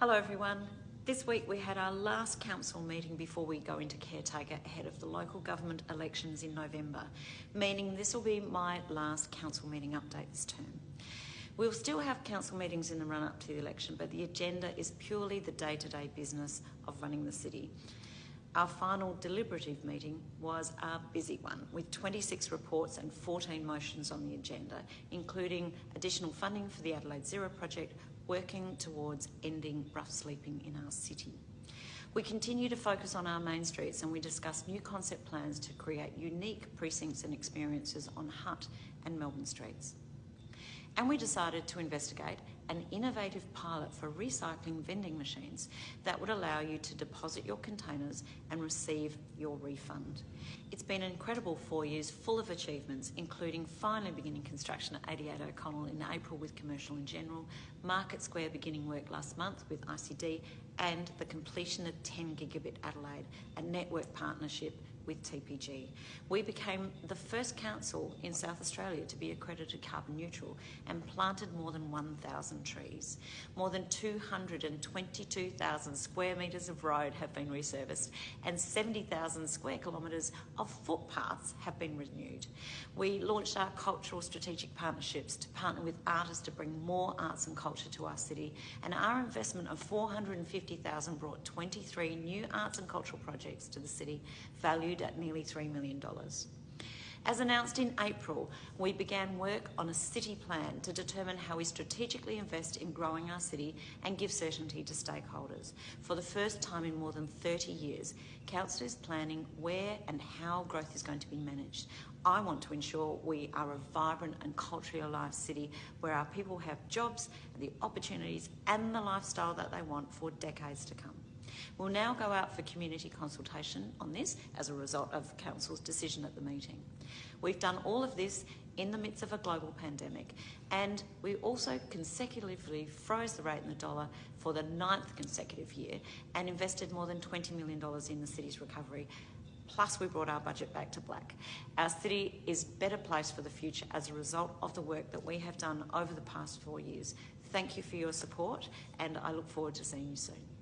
Hello everyone. This week we had our last council meeting before we go into caretaker ahead of the local government elections in November, meaning this will be my last council meeting update this term. We'll still have council meetings in the run up to the election, but the agenda is purely the day to day business of running the city. Our final deliberative meeting was a busy one with 26 reports and 14 motions on the agenda, including additional funding for the Adelaide Zero project, working towards ending rough sleeping in our city. We continue to focus on our main streets and we discuss new concept plans to create unique precincts and experiences on Hutt and Melbourne streets. And we decided to investigate an innovative pilot for recycling vending machines that would allow you to deposit your containers and receive your refund. It's been an incredible four years full of achievements, including finally beginning construction at 88 O'Connell in April with Commercial and General, Market Square beginning work last month with ICD, and the completion of 10 Gigabit Adelaide, a network partnership with TPG. We became the first council in South Australia to be accredited carbon neutral and planted more than 1,000 trees. More than 222,000 square metres of road have been resurfaced and 70,000 square kilometres of footpaths have been renewed. We launched our cultural strategic partnerships to partner with artists to bring more arts and culture to our city and our investment of 450,000 brought 23 new arts and cultural projects to the city valued valued at nearly $3 million. As announced in April, we began work on a city plan to determine how we strategically invest in growing our city and give certainty to stakeholders. For the first time in more than 30 years, Council is planning where and how growth is going to be managed. I want to ensure we are a vibrant and culturally alive city where our people have jobs, the opportunities and the lifestyle that they want for decades to come. We'll now go out for community consultation on this as a result of Council's decision at the meeting. We've done all of this in the midst of a global pandemic and we also consecutively froze the rate in the dollar for the ninth consecutive year and invested more than $20 million in the city's recovery plus we brought our budget back to black. Our city is better placed for the future as a result of the work that we have done over the past four years. Thank you for your support and I look forward to seeing you soon.